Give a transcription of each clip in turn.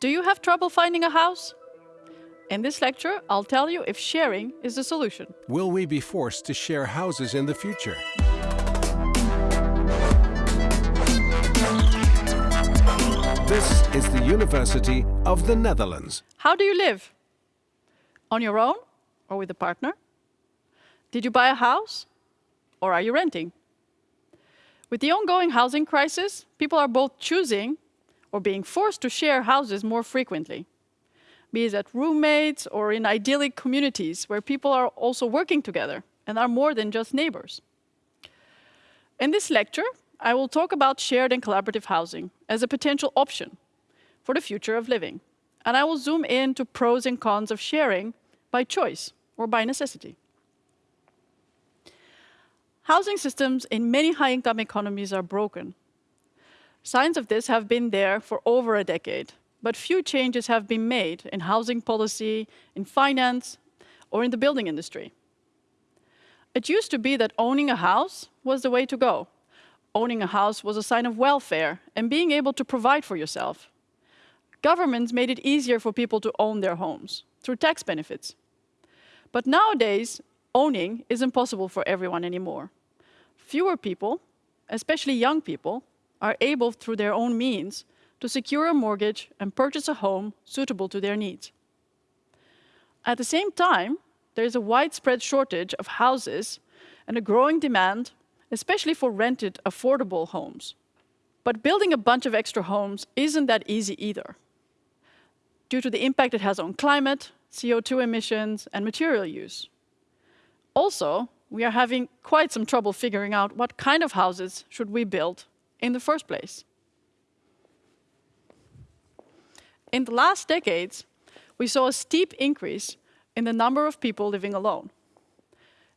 Do you have trouble finding a house? In this lecture, I'll tell you if sharing is the solution. Will we be forced to share houses in the future? This is the University of the Netherlands. How do you live? On your own or with a partner? Did you buy a house or are you renting? With the ongoing housing crisis, people are both choosing or being forced to share houses more frequently, be it at roommates or in idyllic communities where people are also working together and are more than just neighbors. In this lecture, I will talk about shared and collaborative housing as a potential option for the future of living. And I will zoom in to pros and cons of sharing by choice or by necessity. Housing systems in many high-income economies are broken. Signs of this have been there for over a decade, but few changes have been made in housing policy, in finance, or in the building industry. It used to be that owning a house was the way to go, owning a house was a sign of welfare and being able to provide for yourself. Governments made it easier for people to own their homes through tax benefits. But nowadays, owning is impossible for everyone anymore. Fewer people, especially young people, are able through their own means to secure a mortgage and purchase a home suitable to their needs. At the same time, there is a widespread shortage of houses and a growing demand especially for rented, affordable homes. But building a bunch of extra homes isn't that easy either, due to the impact it has on climate, CO2 emissions, and material use. Also, we are having quite some trouble figuring out what kind of houses should we build in the first place. In the last decades, we saw a steep increase in the number of people living alone.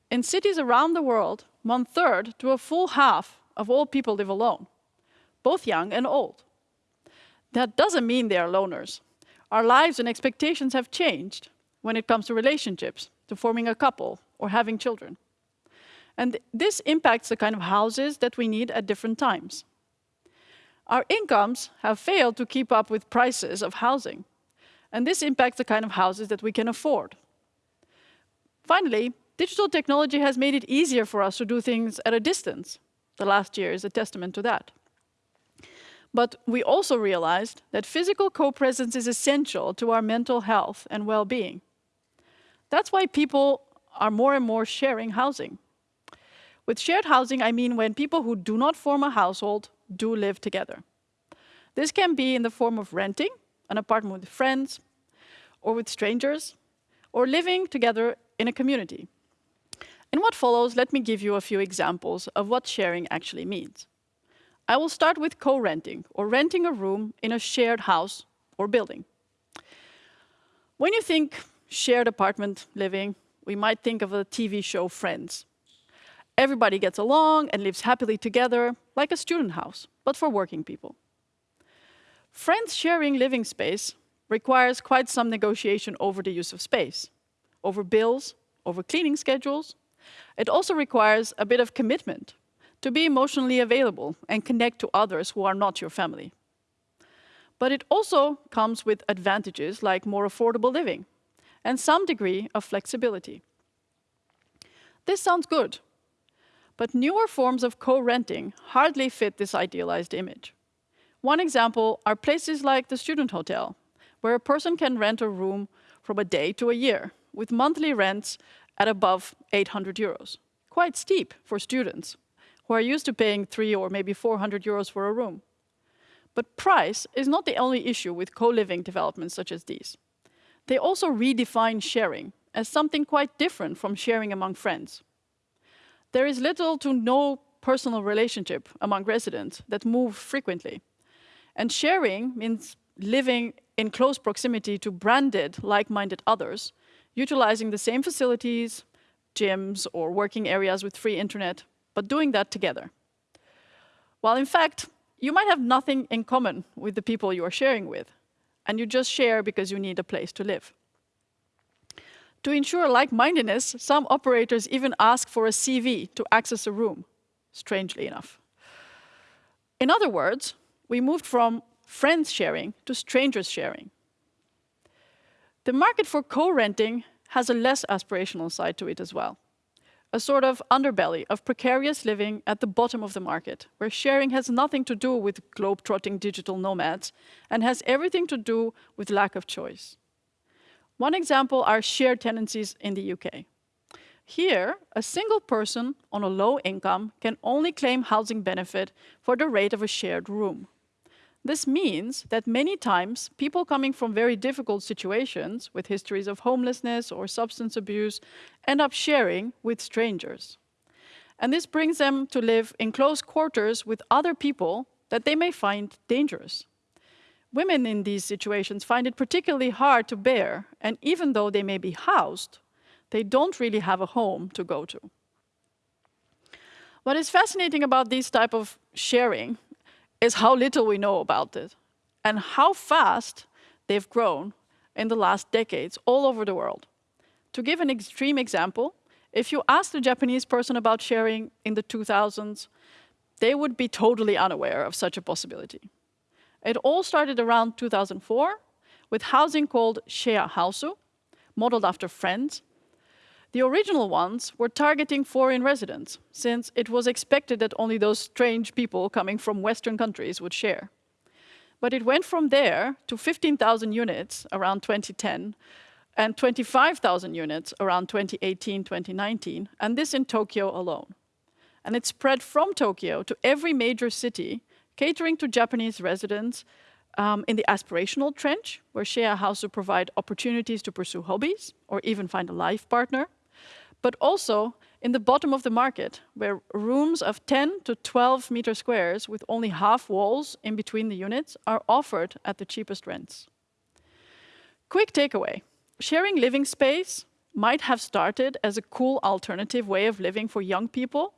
In cities around the world, one third to a full half of all people live alone, both young and old. That doesn't mean they are loners. Our lives and expectations have changed when it comes to relationships, to forming a couple or having children. And this impacts the kind of houses that we need at different times. Our incomes have failed to keep up with prices of housing. And this impacts the kind of houses that we can afford. Finally, Digital technology has made it easier for us to do things at a distance. The last year is a testament to that. But we also realized that physical co-presence is essential to our mental health and well-being. That's why people are more and more sharing housing. With shared housing, I mean when people who do not form a household do live together. This can be in the form of renting an apartment with friends or with strangers, or living together in a community. In what follows, let me give you a few examples of what sharing actually means. I will start with co-renting, or renting a room in a shared house or building. When you think shared apartment living, we might think of a TV show Friends. Everybody gets along and lives happily together, like a student house, but for working people. Friends sharing living space requires quite some negotiation over the use of space, over bills, over cleaning schedules, it also requires a bit of commitment to be emotionally available and connect to others who are not your family. But it also comes with advantages like more affordable living and some degree of flexibility. This sounds good, but newer forms of co-renting hardly fit this idealized image. One example are places like the student hotel, where a person can rent a room from a day to a year, with monthly rents at above 800 euros. Quite steep for students who are used to paying three or maybe 400 euros for a room. But price is not the only issue with co-living developments such as these. They also redefine sharing as something quite different from sharing among friends. There is little to no personal relationship among residents that move frequently. And sharing means living in close proximity to branded, like-minded others utilizing the same facilities, gyms, or working areas with free internet, but doing that together. While in fact, you might have nothing in common with the people you are sharing with, and you just share because you need a place to live. To ensure like-mindedness, some operators even ask for a CV to access a room, strangely enough. In other words, we moved from friends sharing to strangers sharing. The market for co-renting has a less aspirational side to it as well. A sort of underbelly of precarious living at the bottom of the market, where sharing has nothing to do with globe-trotting digital nomads and has everything to do with lack of choice. One example are shared tenancies in the UK. Here, a single person on a low income can only claim housing benefit for the rate of a shared room. This means that many times people coming from very difficult situations with histories of homelessness or substance abuse end up sharing with strangers. And this brings them to live in close quarters with other people that they may find dangerous. Women in these situations find it particularly hard to bear, and even though they may be housed, they don't really have a home to go to. What is fascinating about this type of sharing is how little we know about it and how fast they've grown in the last decades all over the world. To give an extreme example, if you ask a Japanese person about sharing in the 2000s, they would be totally unaware of such a possibility. It all started around 2004 with housing called share hausu, modeled after friends, the original ones were targeting foreign residents, since it was expected that only those strange people coming from Western countries would share. But it went from there to 15,000 units around 2010 and 25,000 units around 2018, 2019, and this in Tokyo alone. And it spread from Tokyo to every major city, catering to Japanese residents um, in the aspirational trench, where share houses provide opportunities to pursue hobbies or even find a life partner but also in the bottom of the market, where rooms of 10 to 12 meter squares with only half walls in between the units are offered at the cheapest rents. Quick takeaway, sharing living space might have started as a cool alternative way of living for young people,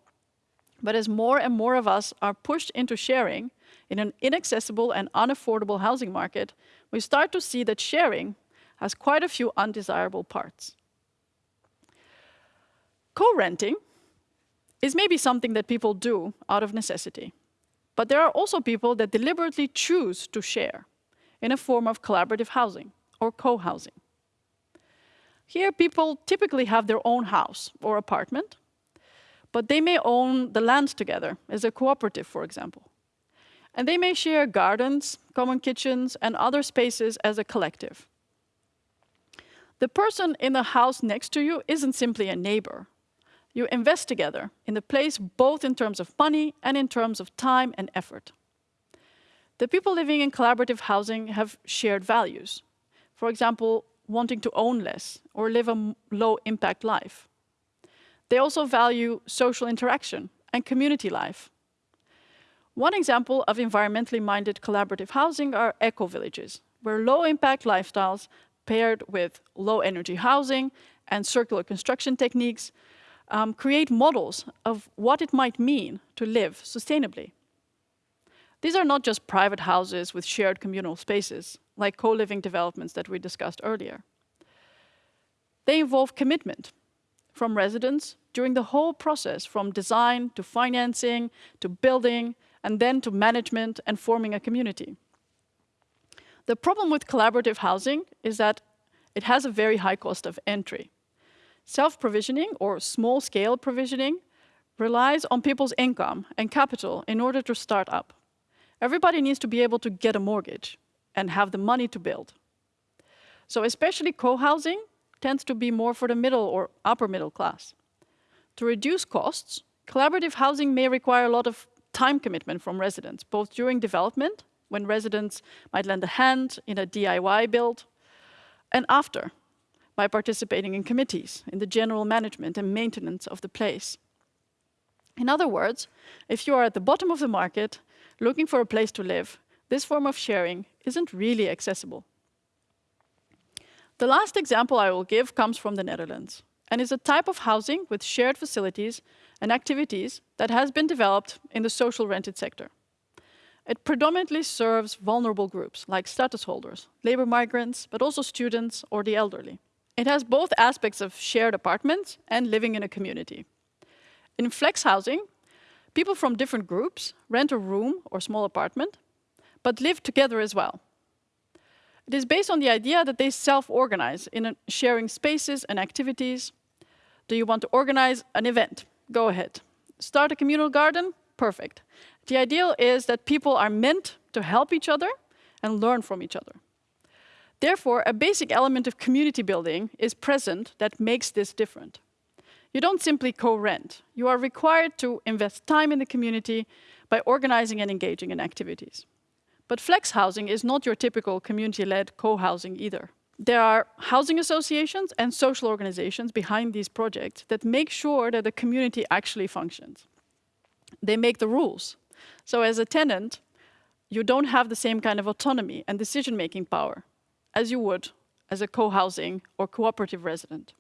but as more and more of us are pushed into sharing in an inaccessible and unaffordable housing market, we start to see that sharing has quite a few undesirable parts. Co-renting is maybe something that people do out of necessity. But there are also people that deliberately choose to share in a form of collaborative housing or co-housing. Here, people typically have their own house or apartment, but they may own the land together as a cooperative, for example. And they may share gardens, common kitchens, and other spaces as a collective. The person in the house next to you isn't simply a neighbor, you invest together in the place both in terms of money and in terms of time and effort. The people living in collaborative housing have shared values. For example, wanting to own less or live a low impact life. They also value social interaction and community life. One example of environmentally minded collaborative housing are eco-villages, where low impact lifestyles paired with low energy housing and circular construction techniques um, create models of what it might mean to live sustainably. These are not just private houses with shared communal spaces, like co-living developments that we discussed earlier. They involve commitment from residents during the whole process, from design to financing to building, and then to management and forming a community. The problem with collaborative housing is that it has a very high cost of entry. Self-provisioning or small-scale provisioning relies on people's income and capital in order to start up. Everybody needs to be able to get a mortgage and have the money to build. So especially co-housing tends to be more for the middle or upper middle class. To reduce costs, collaborative housing may require a lot of time commitment from residents, both during development, when residents might lend a hand in a DIY build, and after, by participating in committees, in the general management and maintenance of the place. In other words, if you are at the bottom of the market, looking for a place to live, this form of sharing isn't really accessible. The last example I will give comes from the Netherlands and is a type of housing with shared facilities and activities that has been developed in the social rented sector. It predominantly serves vulnerable groups like status holders, labor migrants, but also students or the elderly. It has both aspects of shared apartments and living in a community. In flex housing, people from different groups rent a room or small apartment, but live together as well. It is based on the idea that they self-organize in sharing spaces and activities. Do you want to organize an event? Go ahead. Start a communal garden? Perfect. The ideal is that people are meant to help each other and learn from each other. Therefore, a basic element of community building is present that makes this different. You don't simply co-rent. You are required to invest time in the community by organizing and engaging in activities. But flex housing is not your typical community-led co-housing either. There are housing associations and social organizations behind these projects that make sure that the community actually functions. They make the rules. So as a tenant, you don't have the same kind of autonomy and decision-making power as you would as a co-housing or cooperative resident.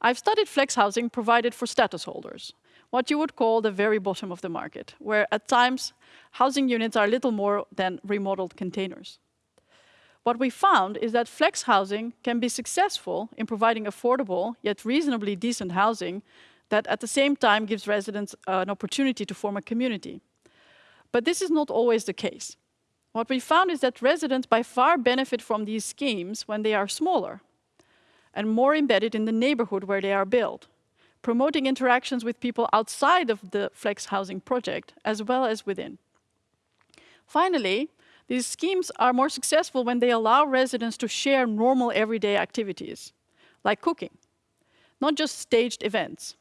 I've studied flex housing provided for status holders, what you would call the very bottom of the market, where at times housing units are little more than remodeled containers. What we found is that flex housing can be successful in providing affordable yet reasonably decent housing that at the same time gives residents an opportunity to form a community. But this is not always the case. What we found is that residents by far benefit from these schemes when they are smaller and more embedded in the neighborhood where they are built, promoting interactions with people outside of the flex housing project as well as within. Finally, these schemes are more successful when they allow residents to share normal everyday activities, like cooking, not just staged events.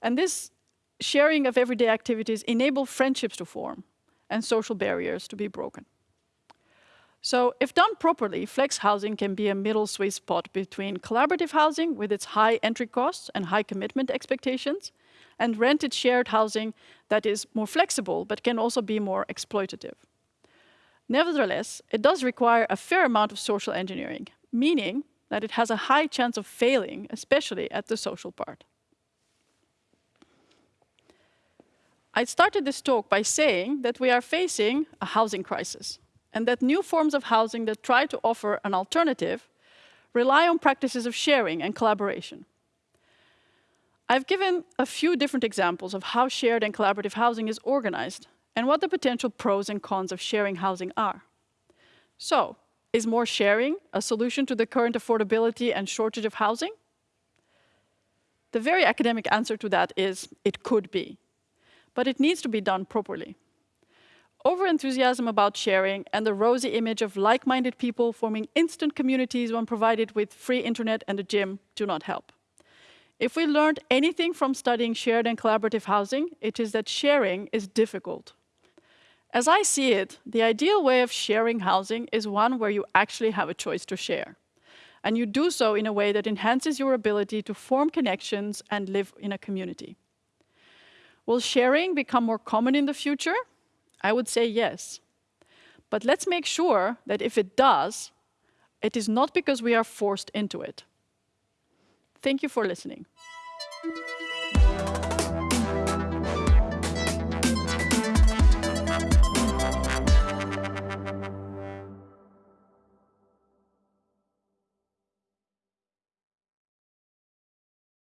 And this sharing of everyday activities enable friendships to form and social barriers to be broken. So if done properly, flex housing can be a middle sweet spot between collaborative housing with its high entry costs and high commitment expectations, and rented shared housing that is more flexible but can also be more exploitative. Nevertheless, it does require a fair amount of social engineering, meaning that it has a high chance of failing, especially at the social part. I started this talk by saying that we are facing a housing crisis and that new forms of housing that try to offer an alternative rely on practices of sharing and collaboration. I've given a few different examples of how shared and collaborative housing is organized and what the potential pros and cons of sharing housing are. So, is more sharing a solution to the current affordability and shortage of housing? The very academic answer to that is it could be, but it needs to be done properly over-enthusiasm about sharing and the rosy image of like-minded people forming instant communities when provided with free internet and a gym do not help. If we learned anything from studying shared and collaborative housing, it is that sharing is difficult. As I see it, the ideal way of sharing housing is one where you actually have a choice to share. And you do so in a way that enhances your ability to form connections and live in a community. Will sharing become more common in the future? I would say yes. But let's make sure that if it does, it is not because we are forced into it. Thank you for listening.